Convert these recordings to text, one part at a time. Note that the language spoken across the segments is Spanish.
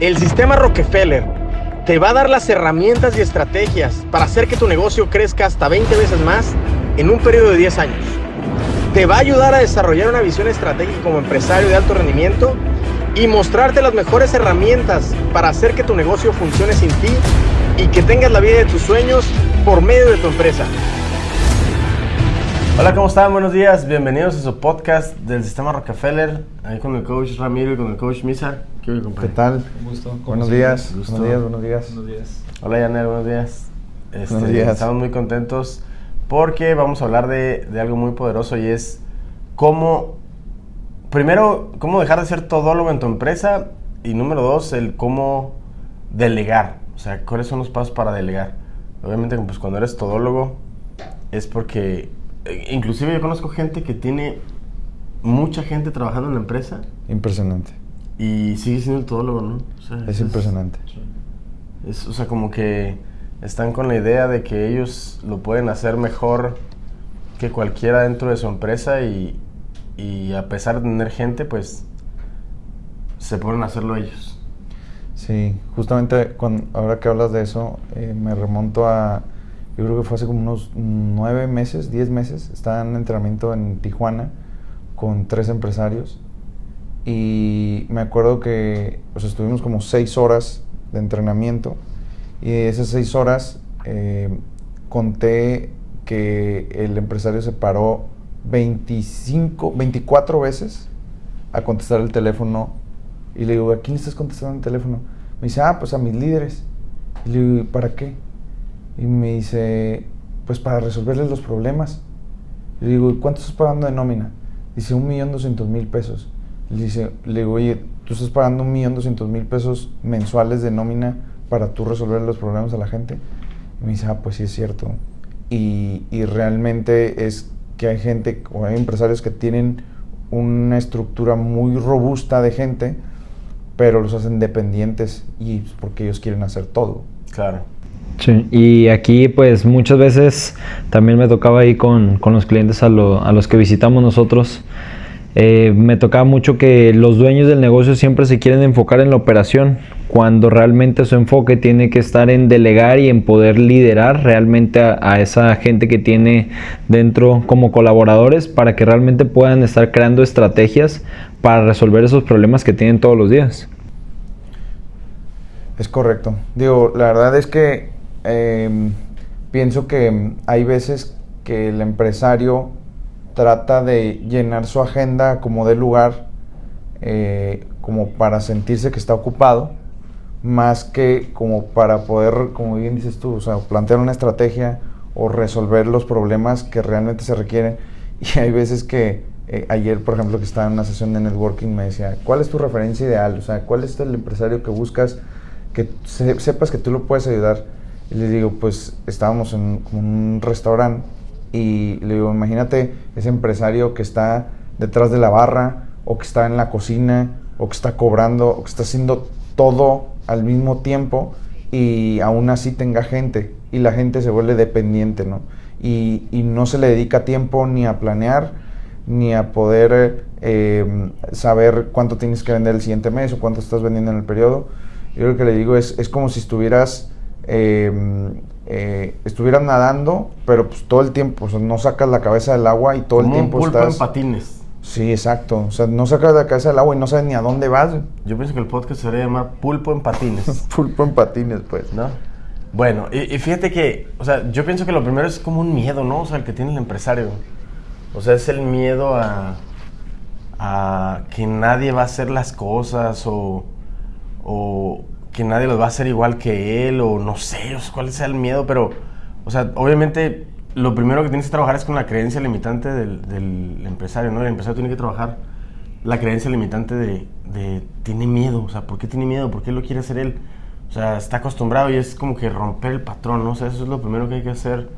El sistema Rockefeller te va a dar las herramientas y estrategias para hacer que tu negocio crezca hasta 20 veces más en un periodo de 10 años. Te va a ayudar a desarrollar una visión estratégica como empresario de alto rendimiento y mostrarte las mejores herramientas para hacer que tu negocio funcione sin ti y que tengas la vida de tus sueños por medio de tu empresa. Hola, ¿cómo están? Buenos días. Bienvenidos a su podcast del Sistema Rockefeller. Ahí con el coach Ramiro y con el coach Misa. ¿Qué, ¿Qué tal? Un gusto. Buenos días. Buenos días, buenos días. Buenos días. Hola, Yanel, buenos días. Este, buenos días. Estamos muy contentos porque vamos a hablar de, de algo muy poderoso y es cómo, primero, cómo dejar de ser todólogo en tu empresa y número dos, el cómo delegar. O sea, cuáles son los pasos para delegar. Obviamente, pues cuando eres todólogo es porque inclusive yo conozco gente que tiene mucha gente trabajando en la empresa. Impresionante. Y sigue siendo el todólogo, ¿no? es, impresionante. Es, o sea, como que están con la idea de que ellos lo pueden hacer mejor que cualquiera dentro de su empresa y, y a pesar de tener gente, pues se pueden hacerlo ellos. Sí, justamente cuando, ahora que hablas de eso, eh, me remonto a yo creo que fue hace como unos nueve meses, diez meses, estaba en entrenamiento en Tijuana con tres empresarios y me acuerdo que estuvimos como seis horas de entrenamiento y esas seis horas eh, conté que el empresario se paró 25, 24 veces a contestar el teléfono y le digo, ¿a quién estás contestando el teléfono? Me dice, ah, pues a mis líderes. Y le digo, ¿para qué? Y me dice, pues para resolverles los problemas. Le digo, ¿cuánto estás pagando de nómina? Dice, un millón doscientos mil pesos. Le, dice, le digo, oye, tú estás pagando un millón doscientos mil pesos mensuales de nómina para tú resolver los problemas a la gente. Y me dice, ah, pues sí es cierto. Y, y realmente es que hay gente, o hay empresarios que tienen una estructura muy robusta de gente, pero los hacen dependientes y porque ellos quieren hacer todo. Claro. Sí, y aquí pues muchas veces también me tocaba ahí con, con los clientes a, a, los que visitamos nosotros. Eh, me tocaba mucho que los dueños del negocio siempre se quieren enfocar en la operación, cuando realmente su enfoque tiene que estar en delegar y en poder liderar realmente a, a esa gente que tiene dentro como colaboradores para que realmente puedan estar creando estrategias para resolver esos problemas que tienen todos los días. Es correcto. Digo, la verdad es que Em, pienso que hay veces que el empresario trata de llenar su agenda como de lugar, eh, como para sentirse que está ocupado, más que como para poder, como bien dices tú, o sea, plantear una estrategia o resolver los problemas que realmente se requieren. Y hay veces que eh, ayer, por ejemplo, que estaba en una sesión de networking, me decía, ¿cuál es tu referencia ideal? O sea, ¿cuál es el empresario que buscas que sepas que tú lo puedes ayudar? Y le digo, pues estábamos en un restaurante y le digo, imagínate ese empresario que está detrás de la barra o que está en la cocina o que está cobrando o que está haciendo todo al mismo tiempo y aún así tenga gente y la gente se vuelve dependiente, ¿no? Y, y no se le dedica tiempo ni a planear ni a poder eh, saber cuánto tienes que vender el siguiente mes o cuánto estás vendiendo en el periodo. Yo lo que le digo es, es como si estuvieras Em, eh, estuvieran nadando, pero pues todo el tiempo, no sacas la cabeza del agua y todo el tiempo un pulpo estás... en patines. Sí, exacto. O sea, no sacas la cabeza del agua y no sabes ni a dónde vas. Yo pienso que el podcast se debería llamar Pulpo en patines. pulpo en patines, pues. ¿No? Bueno, y, fíjate que, o sea, yo pienso que lo primero es como un miedo, ¿no? O sea, el que tiene el empresario. O sea, es el miedo a, a que nadie va a hacer las cosas o, o, que nadie los va a hacer igual que él o no sé, cuál sea el miedo, pero, o sea, obviamente lo primero que tienes que trabajar es con la creencia limitante del, empresario, ¿no? El empresario tiene que trabajar la creencia limitante de, de, tiene miedo, o sea, ¿por qué tiene miedo? ¿Por qué lo quiere hacer él? O sea, está acostumbrado y es como que romper el patrón, ¿no? O sea, eso es lo primero que hay que hacer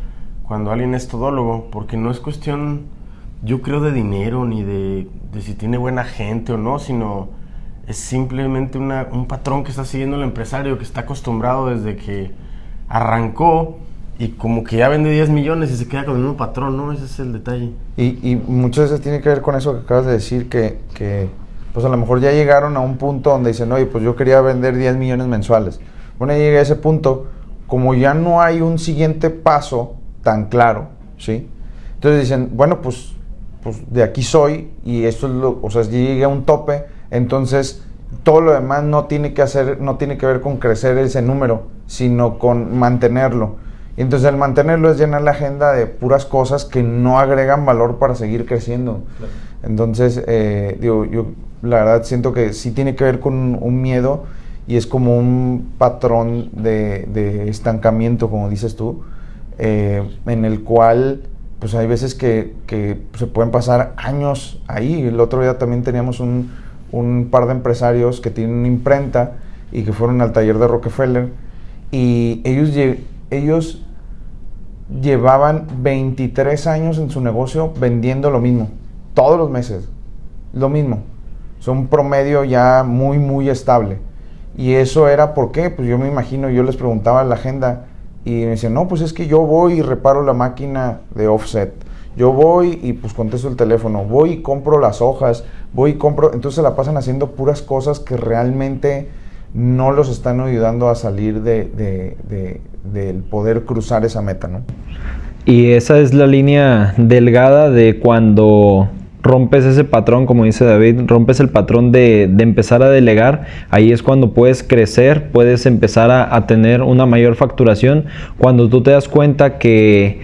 cuando alguien es todólogo, porque no es cuestión, yo creo, de dinero ni de, de si tiene buena gente o no, sino es simplemente un patrón que está siguiendo el empresario que está acostumbrado desde que arrancó y como que ya vende 10 millones y se queda con el mismo patrón, ¿no? Ese es el detalle. Y, y muchas veces tiene que ver con eso que acabas de decir, que, que pues a lo mejor ya llegaron a un punto donde dicen, oye, pues yo quería vender 10 millones mensuales. Bueno, ya llegué a ese punto, como ya no hay un siguiente paso tan claro, ¿sí? Entonces dicen, bueno, pues, pues de aquí soy y esto es lo, o sea, llegué a un tope, entonces todo lo demás no tiene que hacer, no tiene que ver con crecer ese número, sino con mantenerlo. Y entonces el mantenerlo es llenar la agenda de puras cosas que no agregan valor para seguir creciendo. Entonces, eh, digo, yo la verdad siento que sí tiene que ver con un miedo y es como un patrón de, estancamiento, como dices tú, eh, en el cual pues hay veces que, que, se pueden pasar años ahí. El otro día también teníamos un, un par de empresarios que tienen una imprenta y que fueron al taller de Rockefeller y ellos, ellos llevaban 23 años en su negocio vendiendo lo mismo, todos los meses, lo mismo. Son un promedio ya muy, muy estable. Y eso era por qué, pues yo me imagino, yo les preguntaba en la agenda y me decían, no, pues es que yo voy y reparo la máquina de offset. Yo voy y pues contesto el teléfono, voy y compro las hojas, voy y compro, entonces se la pasan haciendo puras cosas que realmente no los están ayudando a salir de, del poder cruzar esa meta, ¿no? Y esa es la línea delgada de cuando rompes ese patrón, como dice David, rompes el patrón de, empezar a delegar, ahí es cuando puedes crecer, puedes empezar a, a, tener una mayor facturación, cuando tú te das cuenta que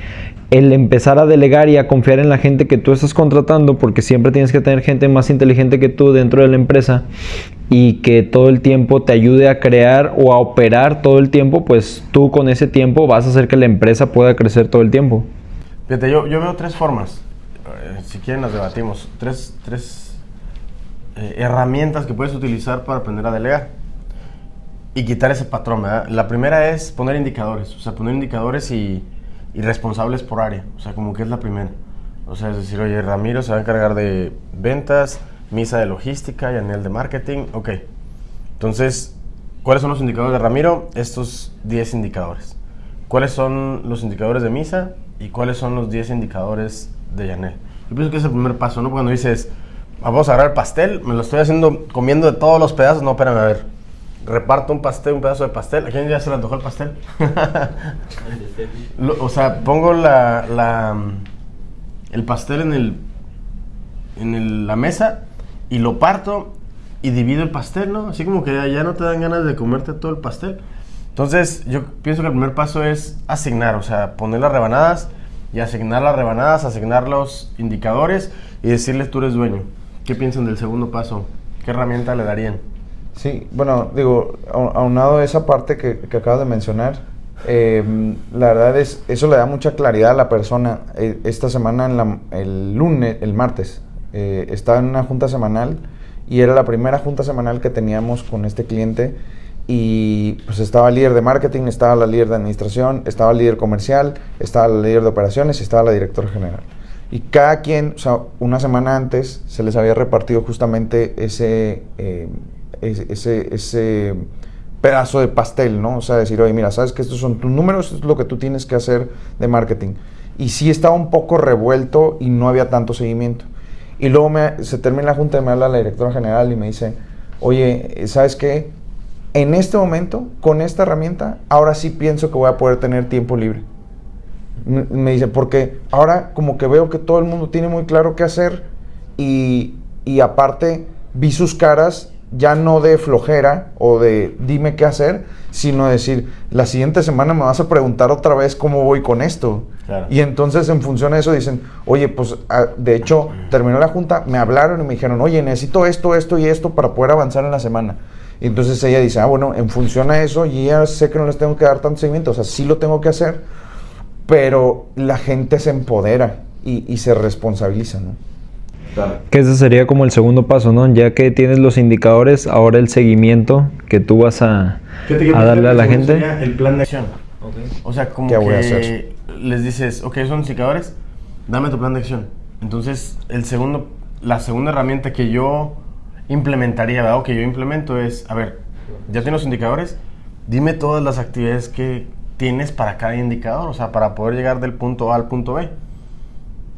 el empezar a delegar y a confiar en la gente que tú estás contratando, porque siempre tienes que tener gente más inteligente que tú dentro de la empresa y que todo el tiempo te ayude a crear o a operar todo el tiempo, pues tú con ese tiempo vas a hacer que la empresa pueda crecer todo el tiempo. Fíjate, yo, veo tres formas, eh, si quieren las debatimos, tres, tres eh, herramientas que puedes utilizar para aprender a delegar y quitar ese patrón. La primera es poner indicadores, o sea, poner indicadores y y responsables por área. O sea, como que es la primera. O sea, es decir, oye, Ramiro se va a encargar de ventas, Misa de logística y Anel de marketing. Ok. Entonces, ¿cuáles son los indicadores de Ramiro? Estos 10 indicadores. ¿Cuáles son los indicadores de Misa? ¿Y cuáles son los 10 indicadores de Yanel? Yo pienso que es el primer paso, ¿no? Cuando dices, vamos a agarrar el pastel, me lo estoy haciendo comiendo de todos los pedazos. No, espérame, a ver reparto un pastel, un pedazo de pastel. ¿A quién ya se le antojó el pastel? o sea, pongo la, la, el pastel en, el, en la mesa y lo parto y divido el pastel, ¿no? Así como que ya no te dan ganas de comerte todo el pastel. Entonces, yo pienso que el primer paso es asignar, o sea, poner las rebanadas y asignar las rebanadas, asignar los indicadores y decirles tú eres dueño. ¿Qué piensan del segundo paso? ¿Qué herramienta le darían? Sí, bueno, digo, aunado a esa parte que, que acabas de mencionar, em, la verdad es, eso le da mucha claridad a la persona. E, esta semana, el lunes, el martes, eh, estaba en una junta semanal y era la primera junta semanal que teníamos con este cliente y pues estaba el líder de marketing, estaba la líder de administración, estaba el líder comercial, estaba la líder de operaciones y estaba la directora general. Y cada quien, o sea, una semana antes se les había repartido justamente ese... Ese, ese pedazo de pastel, ¿no? O sea, decir, oye, mira, sabes que estos son tus números, esto es lo que tú tienes que hacer de marketing. Y sí estaba un poco revuelto y no había tanto seguimiento. Y luego me, se termina la junta y me habla la directora general y me dice, oye, ¿sabes qué? En este momento, con esta herramienta, ahora sí pienso que voy a poder tener tiempo libre. Me dice, porque ahora como que veo que todo el mundo tiene muy claro qué hacer y, y aparte vi sus caras ya no de flojera o de dime qué hacer, sino decir, la siguiente semana me vas a preguntar otra vez cómo voy con esto. Y entonces en función de eso dicen, oye, pues ah, de hecho terminó la junta, me hablaron y me dijeron, oye, necesito esto, esto y esto para poder avanzar en la semana. Y entonces ella dice, ah, bueno, en función a eso, y ya sé que no les tengo que dar tanto seguimiento, o sea, sí lo tengo que hacer, pero la gente se empodera y, y se responsabiliza, ¿no? Que ese sería como el segundo paso, ¿no? Ya que tienes los indicadores, ahora el seguimiento que tú vas a, a darle a la gente. El plan de acción. O sea, como que les dices, ok, son indicadores, dame tu plan de acción. Entonces, el segundo, la segunda herramienta que yo implementaría, o que yo implemento es, a ver, ya tienes los indicadores, dime todas las actividades que tienes para cada indicador, o sea, para poder llegar del punto A al punto B.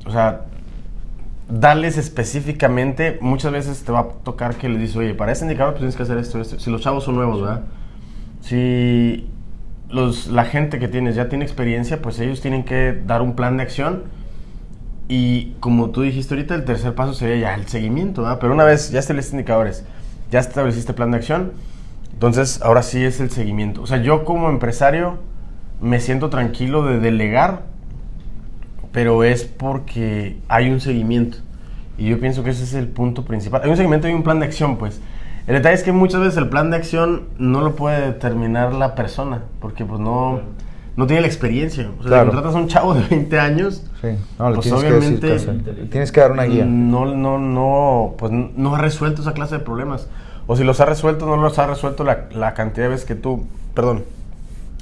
O sea, darles específicamente, muchas veces te va a tocar que les dices, oye, para ese indicador pues tienes que hacer esto, esto. Si los chavos son nuevos, ¿verdad? Si los, la gente que tienes ya tiene experiencia, pues ellos tienen que dar un plan de acción. Y como tú dijiste ahorita, el tercer paso sería ya el seguimiento, ¿verdad? Pero una vez ya estableciste indicadores, ya estableciste plan de acción, entonces ahora sí es el seguimiento. O sea, yo como empresario me siento tranquilo de delegar pero es porque hay un seguimiento. Y yo pienso que ese es el punto principal. Hay un seguimiento y un plan de acción, pues. El detalle es que muchas veces el plan de acción no lo puede determinar la persona, porque pues no, no tiene la experiencia. O sea, si contratas a un chavo de 20 años, sí. no, pues tienes obviamente que tienes que dar una guía. No, no, no, pues no ha resuelto esa clase de problemas. O si los ha resuelto, no los ha resuelto la, la cantidad de veces que tú, perdón,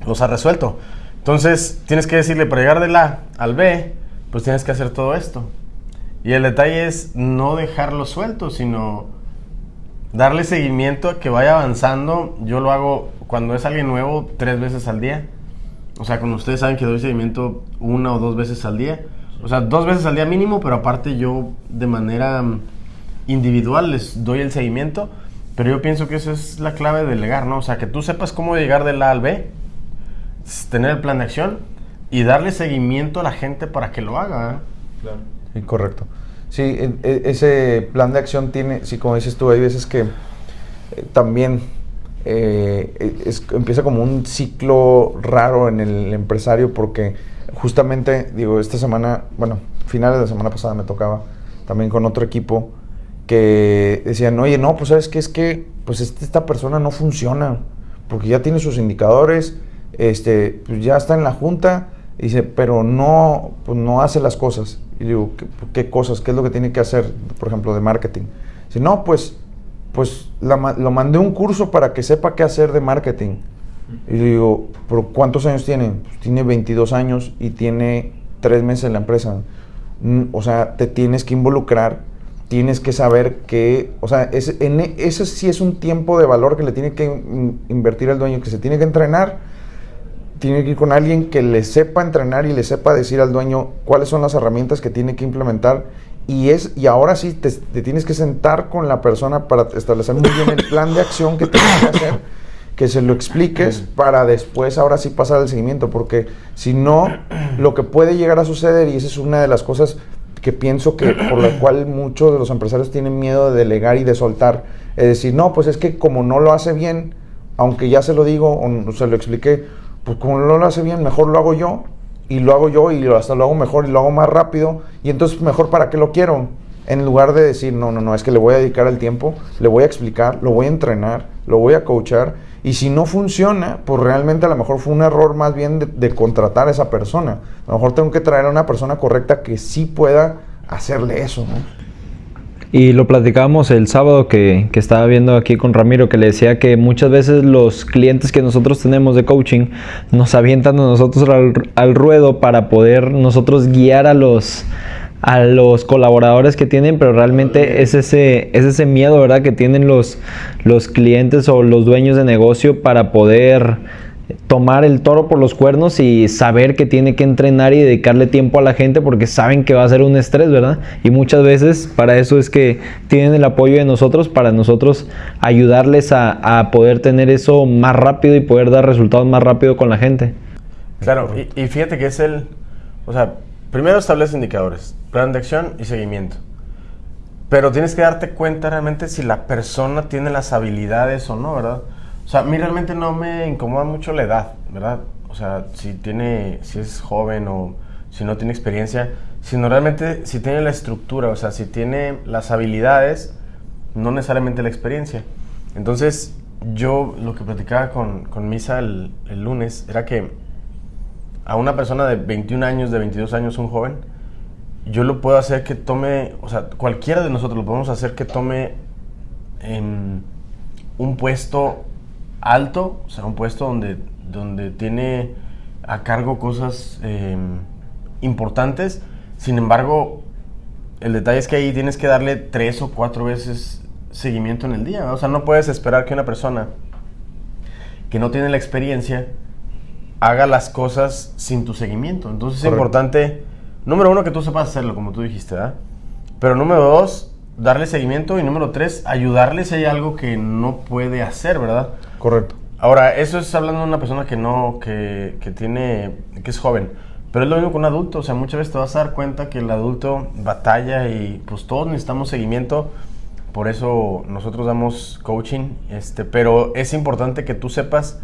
los ha resuelto. Entonces, tienes que decirle, para llegar del A al B, pues tienes que hacer todo esto. Y el detalle es no dejarlo suelto, sino darle seguimiento a que vaya avanzando. Yo lo hago cuando es alguien nuevo tres veces al día. O sea, como ustedes saben que doy seguimiento una o dos veces al día. O sea, dos veces al día mínimo, pero aparte yo de manera individual les doy el seguimiento. Pero yo pienso que esa es la clave de delegar, ¿no? O sea, que tú sepas cómo llegar del A al B, tener el plan de acción y darle seguimiento a la gente para que lo haga. ¿eh? Claro. Sí, correcto. Sí, e, e, ese plan de acción tiene, sí, como dices tú, hay veces que eh, también eh, e, empieza como un ciclo raro en el empresario porque justamente, digo, esta semana, bueno, finales de la semana pasada me tocaba también con otro equipo que decían, oye, no, pues sabes que es que pues este, esta persona no funciona porque ya tiene sus indicadores, este, pues ya está en la junta, dice, pero no, pues no hace las cosas. Y digo, ¿qué, cosas? ¿Qué es lo que tiene que hacer, por ejemplo, de marketing? Dice, no, pues, pues lo mandé un curso para que sepa qué hacer de marketing. Y digo, ¿pero cuántos años tiene? Pues tiene 22 años y tiene 3 meses en la empresa. Mm, o sea, te tienes que involucrar, tienes que saber que, o sea, ese, en, ese sí es un tiempo de valor que le tiene que invertir el dueño, que se tiene que entrenar tiene que ir con alguien que le sepa entrenar y le sepa decir al dueño cuáles son las herramientas que tiene que implementar. Y es y ahora sí te, tienes que sentar con la persona para establecer muy bien el plan de acción que tienes que hacer que se lo expliques para después ahora sí pasar al seguimiento. Porque si no lo que puede llegar a suceder y esa es una de las cosas que pienso que por la cual muchos de los empresarios tienen miedo de delegar y de soltar es decir no pues es que como no lo hace bien aunque ya se lo digo o se lo expliqué pues como no lo hace bien, mejor lo hago yo y lo hago yo y hasta lo hago mejor y lo hago más rápido y entonces mejor para qué lo quiero. En lugar de decir, no, no, no, es que le voy a dedicar el tiempo, le voy a explicar, lo voy a entrenar, lo voy a coachar y si no funciona, pues realmente a lo mejor fue un error más bien de, contratar a esa persona. A lo mejor tengo que traer a una persona correcta que sí pueda hacerle eso, ¿no? Y lo platicábamos el sábado que, que, estaba viendo aquí con Ramiro, que le decía que muchas veces los clientes que nosotros tenemos de coaching nos avientan a nosotros al, al ruedo para poder nosotros guiar a los, a los colaboradores que tienen, pero realmente es ese, es ese miedo, ¿verdad? Que tienen los, los clientes o los dueños de negocio para poder tomar el toro por los cuernos y saber que tiene que entrenar y dedicarle tiempo a la gente porque saben que va a ser un estrés, ¿verdad? Y muchas veces para eso es que tienen el apoyo de nosotros, para nosotros ayudarles a, poder tener eso más rápido y poder dar resultados más rápido con la gente. Claro, y, fíjate que es el, o sea, primero establece indicadores, plan de acción y seguimiento. Pero tienes que darte cuenta realmente si la persona tiene las habilidades o no, ¿verdad? O sea, a mí realmente no me incomoda mucho la edad, ¿verdad? O sea, si tiene, si es joven o si no tiene experiencia, sino realmente si tiene la estructura, o sea, si tiene las habilidades, no necesariamente la experiencia. Entonces, yo lo que platicaba con, con Misa el, el, lunes era que a una persona de 21 años, de 22 años, un joven, yo lo puedo hacer que tome, o sea, cualquiera de nosotros lo podemos hacer que tome en un puesto alto, o sea, un puesto donde, donde tiene a cargo cosas em, importantes. Sin embargo, el detalle es que ahí tienes que darle tres o cuatro veces seguimiento en el día. O sea, no puedes esperar que una persona que no tiene la experiencia haga las cosas sin tu seguimiento. Entonces es importante, número uno, que tú sepas hacerlo, como tú dijiste, ¿verdad? Pero número dos, darle seguimiento y número tres, ayudarle si hay algo que no puede hacer, ¿verdad? Correcto. Ahora, eso es hablando de una persona que no, que, que tiene, que es joven. Pero es lo mismo con un adulto, o sea, muchas veces te vas a dar cuenta que el adulto batalla y pues todos necesitamos seguimiento, por eso nosotros damos coaching, este, pero es importante que tú sepas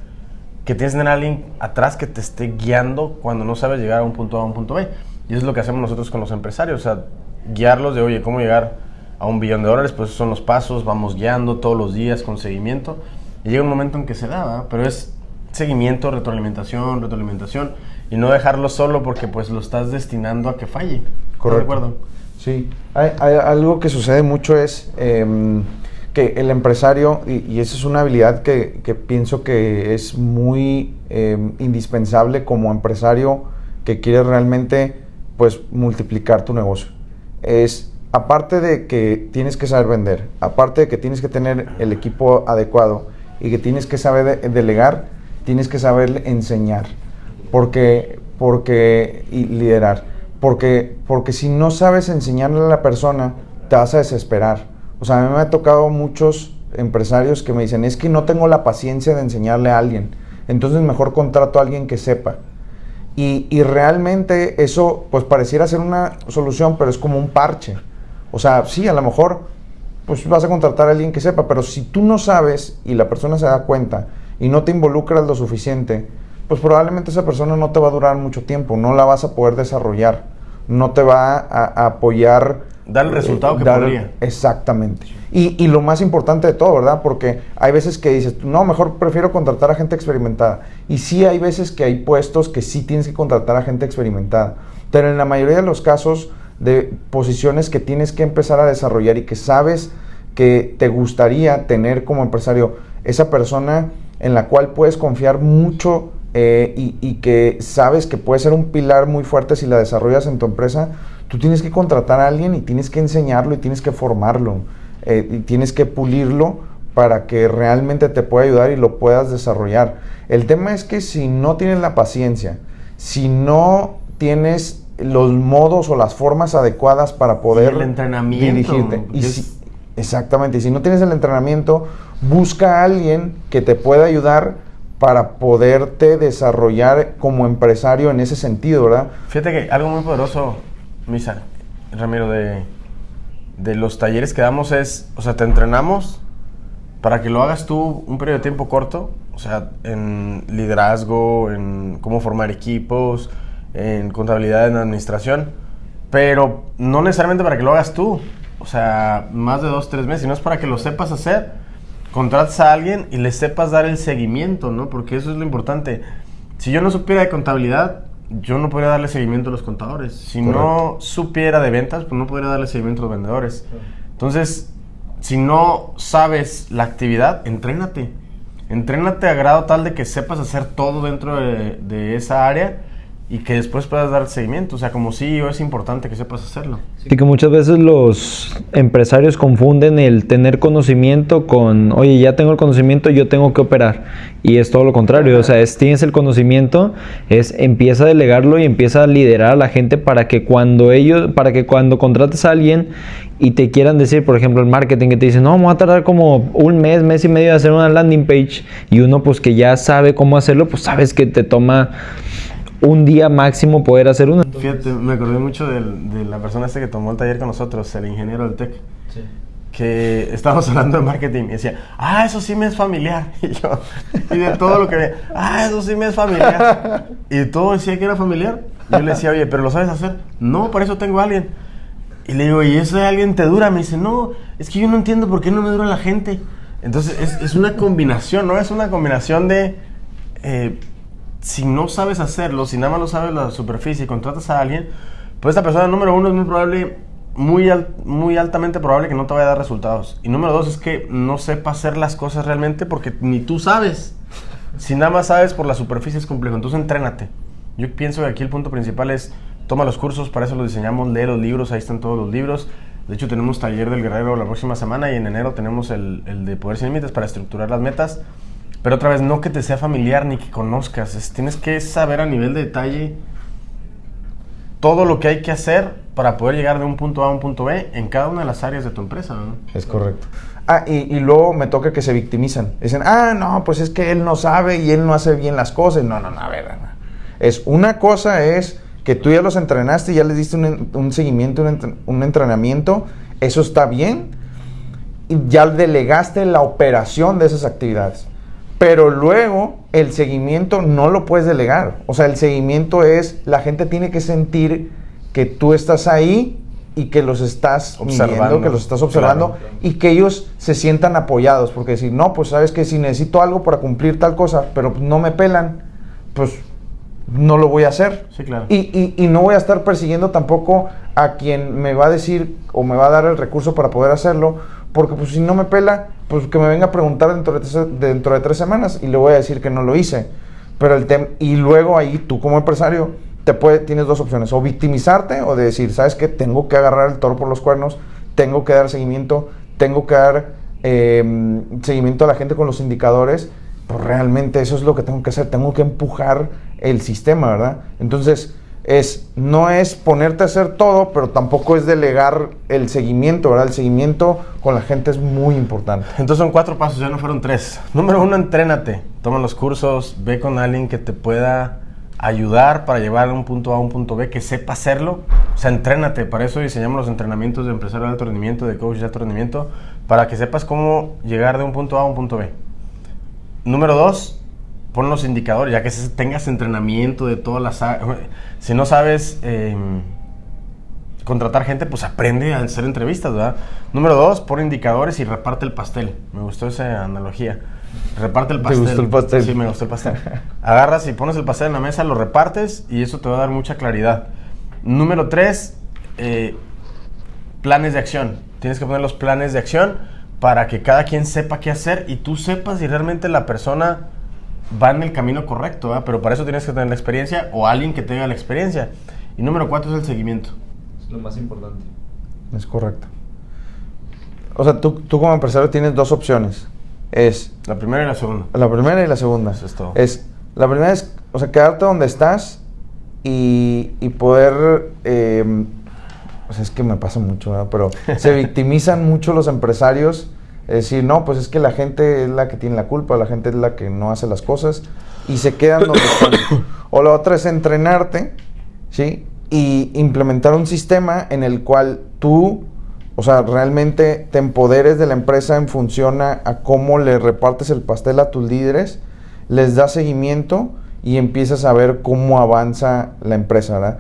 que tienes que tener alguien atrás que te esté guiando cuando no sabes llegar a un punto A a un punto B. Y eso es lo que hacemos nosotros con los empresarios, o sea, guiarlos de, oye, ¿cómo llegar a un billón de dólares? Pues esos son los pasos, vamos guiando todos los días con seguimiento. Y llega un momento en que se da, ¿verdad? pero es seguimiento, retroalimentación, retroalimentación y no dejarlo solo porque pues lo estás destinando a que falle. Correcto. ¿De acuerdo? Sí, hay, hay algo que sucede mucho es em, que el empresario, y, y esa es una habilidad que, que pienso que es muy em, indispensable como empresario que quiere realmente pues multiplicar tu negocio. Es aparte de que tienes que saber vender, aparte de que tienes que tener el equipo adecuado y que tienes que saber de- delegar, tienes que saber enseñar porque, porque, y liderar. Porque, porque si no sabes enseñarle a la persona, te vas a desesperar. O sea, a mí me ha tocado muchos empresarios que me dicen, es que no tengo la paciencia de enseñarle a alguien. Entonces mejor contrato a alguien que sepa. Y, y realmente eso, pues pareciera ser una solución, pero es como un parche. O sea, sí, a lo mejor, pues vas a contratar a alguien que sepa, pero si tú no sabes y la persona se da cuenta y no te involucras lo suficiente, pues probablemente esa persona no te va a durar mucho tiempo, no la vas a poder desarrollar, no te va a, a apoyar. Dar el resultado que dar- podría. Exactamente. Y, y lo más importante de todo, ¿verdad? Porque hay veces que dices, no, mejor prefiero contratar a gente experimentada. Y sí hay veces que hay puestos que sí tienes que contratar a gente experimentada. Pero en la mayoría de los casos de posiciones que tienes que empezar a desarrollar y que sabes que te gustaría tener como empresario, esa persona en la cual puedes confiar mucho eh, y, y que sabes que puede ser un pilar muy fuerte si la desarrollas en tu empresa, tú tienes que contratar a alguien y tienes que enseñarlo y tienes que formarlo eh, y tienes que pulirlo para que realmente te pueda ayudar y lo puedas desarrollar. El tema es que si no tienes la paciencia, si no tienes los modos o las formas adecuadas para poder el entrenamiento, dirigirte. Y porque si- es- exactamente, y si no tienes el entrenamiento, busca a alguien que te pueda ayudar para poderte desarrollar como empresario en ese sentido, ¿verdad? Fíjate que algo muy poderoso, Misa, Ramiro, de, de los talleres que damos es, o sea, te entrenamos para que lo hagas tú un periodo de tiempo corto, o sea, en liderazgo, en cómo formar equipos, en contabilidad, en administración, pero no necesariamente para que lo hagas tú, o sea, más de dos, tres meses, sino es para que lo sepas hacer, contratas a alguien y le sepas dar el seguimiento, ¿no? Porque eso es lo importante. Si yo no supiera de contabilidad, yo no podría darle seguimiento a los contadores. Si no supiera de ventas, pues no podría darle seguimiento a los vendedores. Entonces, si no sabes la actividad, entrénate. Entrénate a grado tal de que sepas hacer todo dentro de, de esa área y que después puedas dar seguimiento. O sea, como CEO es importante que sepas hacerlo. Y que muchas veces los empresarios confunden el tener conocimiento con, oye, ya tengo el conocimiento, yo tengo que operar. Y es todo lo contrario, o sea, es, tienes el conocimiento, es empieza a delegarlo y empieza a liderar a la gente para que cuando ellos, para que cuando contrates a alguien y te quieran decir, por ejemplo, el marketing que te dice, no, me va a tardar como un mes, mes y medio de hacer una landing page y uno pues que ya sabe cómo hacerlo, pues sabes que te toma un día máximo poder hacer una. Fíjate, me acordé mucho de la persona este que tomó el taller con nosotros, el ingeniero del TEC. Que estábamos hablando de marketing y decía, ah, eso sí me es familiar. Y yo, y de todo lo que veía, ah, eso sí me es familiar. Y todo decía que era familiar. Yo le decía, oye, ¿pero lo sabes hacer? No, por eso tengo a alguien. Y le digo, ¿y eso de alguien te dura? Me dice, no, es que yo no entiendo por qué no me dura la gente. Entonces, es, es una combinación, ¿no? Es una combinación de, eh, si no sabes hacerlo, si nada más lo sabes la superficie y contratas a alguien, pues esta persona, número uno, es muy probable, muy, muy altamente probable que no te vaya a dar resultados. Y número dos es que no sepa hacer las cosas realmente porque ni tú sabes. Si nada más sabes por la superficie es complejo, entonces entrénate. Yo pienso que aquí el punto principal es toma los cursos, para eso los diseñamos, lee los libros, ahí están todos los libros. De hecho, tenemos taller del guerrero la próxima semana y en enero tenemos el, el de Poder Sin Límites para estructurar las metas. Pero otra vez, no que te sea familiar ni que conozcas, es- tienes que saber a nivel de detalle todo lo que hay que hacer para poder llegar de un punto A a un punto B en cada una de las áreas de tu empresa. ¿no? Es correcto. Ah, y, y luego me toca que se victimizan. Dicen, ah, no, pues es que él no sabe y él no hace bien las cosas. No, no, no, a ver. Es una cosa es que tú ya los entrenaste, ya les diste un, en- un seguimiento, un entrenamiento. Eso está bien. Y ya delegaste la operación de esas actividades. Pero luego el seguimiento no lo puedes delegar. O sea, el seguimiento es, la gente tiene que sentir que tú estás ahí y que los estás Observando. midiendo, que los estás observando Claro, claro. y que ellos se sientan apoyados. Porque decir, no, pues sabes que si necesito algo para cumplir tal cosa, pero no me pelan, pues no lo voy a hacer. Sí, claro. Y, y- y no voy a estar persiguiendo tampoco a quien me va a decir o me va a dar el recurso para poder hacerlo, porque pues si no me pela, pues que me venga a preguntar dentro de tres, dentro de tres semanas y le voy a decir que no lo hice. Pero el tema, y luego ahí tú como empresario te tienes dos opciones, o victimizarte o de decir, sabes que tengo que agarrar el toro por los cuernos, tengo que dar seguimiento, tengo que dar eh, seguimiento a la gente con los indicadores, pues realmente eso es lo que tengo que hacer, tengo que empujar el sistema, ¿verdad? Entonces, es, no es ponerte a hacer todo, pero tampoco es delegar el seguimiento, ¿verdad? El seguimiento con la gente es muy importante. Entonces son cuatro pasos, ya no fueron tres. Número uno, entrénate. Toma los cursos, ve con alguien que te pueda ayudar para llevar de un punto A a un punto B, que sepa hacerlo. O sea, entrénate. Para eso diseñamos los entrenamientos de empresario de alto rendimiento, de coach de alto rendimiento, para que sepas cómo llegar de un punto A a un punto B. Número dos, pon los indicadores, ya que tengas entrenamiento de todas las... Si no sabes... em, contratar gente, pues aprende a hacer entrevistas, ¿verdad? Número dos, pon indicadores y reparte el pastel. Me gustó esa analogía. Reparte el ¿Te pastel. gustó el pastel? Sí, me gustó el pastel. Agarras y pones el pastel en la mesa, lo repartes y eso te va a dar mucha claridad. Número tres, eh, planes de acción. Tienes que poner los planes de acción para que cada quien sepa qué hacer y tú sepas si realmente la persona va en el camino correcto, ¿verdad? Pero para eso tienes que tener la experiencia o alguien que tenga la experiencia. Y número cuatro es el seguimiento. Es lo más importante. Es correcto. O sea, tú, tú como empresario tienes dos opciones. Es La primera y la segunda. La primera y la segunda. Eso es todo. la primera es, o sea, quedarte donde estás y, y poder, eh, o sea, es que me pasa mucho, ¿verdad? pero se victimizan mucho los empresarios. Es decir, no, pues es que la gente es la que tiene la culpa, la gente es la que no hace las cosas y se quedan donde están. O la otra es entrenarte, ¿sí? Y implementar un sistema en el cual tú, o sea, realmente te empoderes de la empresa en función a, a cómo le repartes el pastel a tus líderes, les das seguimiento y empiezas a ver cómo avanza la empresa, ¿verdad?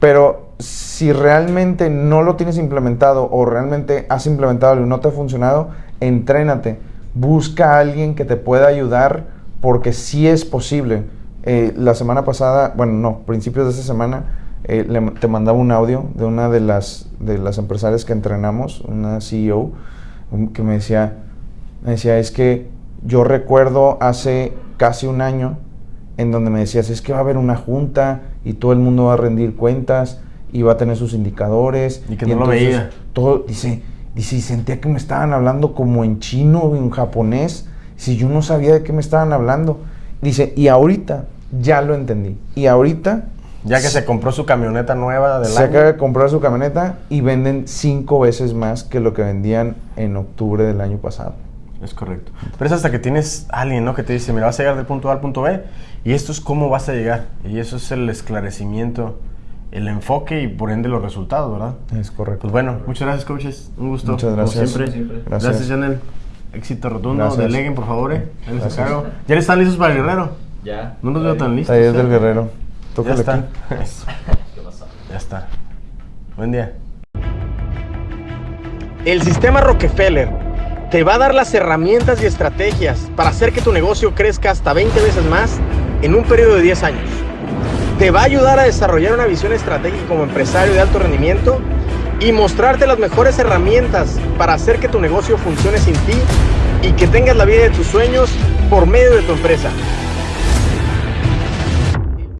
Pero si realmente no lo tienes implementado o realmente has implementado y no te ha funcionado, entrénate. Busca a alguien que te pueda ayudar porque sí es posible. Eh, la semana pasada, bueno, no, principios de esta semana, eh, te mandaba un audio de una de las, de las empresarias que entrenamos, una CEO, um, que me decía, me decía, es que yo recuerdo hace casi un año en donde me decías, es que va a haber una junta y todo el mundo va a rendir cuentas y va a tener sus indicadores. Y que no lo veía. Todo, dice, dice, y sentía que me estaban hablando como en chino o en japonés, si yo no sabía de qué me estaban hablando. Dice, y ahorita ya lo entendí. Y ahorita Ya que se compró su camioneta nueva del se año. acaba de comprar su camioneta y venden cinco veces más que lo que vendían en octubre del año pasado. Es correcto. Pero es hasta que tienes alguien, ¿no? Que te dice, mira, vas a llegar del punto A al punto B y esto es cómo vas a llegar. Y eso es el esclarecimiento, el enfoque y por ende los resultados, ¿verdad? Es correcto. Pues bueno, muchas gracias, coaches. Un gusto. Muchas como gracias. siempre. Siempre. Gracias, Gracias. Janel. Éxito rotundo. Gracias. Deleguen, por favor. eh. Ahí les Gracias. encargo. ¿Ya están listos para el guerrero? Ya. No los veo tan listos. Talleres eh. del Guerrero. Ya Tócale está. aquí. Eso. Ya está. Buen día. El sistema Rockefeller te va a dar las herramientas y estrategias para hacer que tu negocio crezca hasta 20 veces más en un periodo de 10 años. Te va a ayudar a desarrollar una visión estratégica como empresario de alto rendimiento y mostrarte las mejores herramientas para hacer que tu negocio funcione sin ti y que tengas la vida de tus sueños por medio de tu empresa.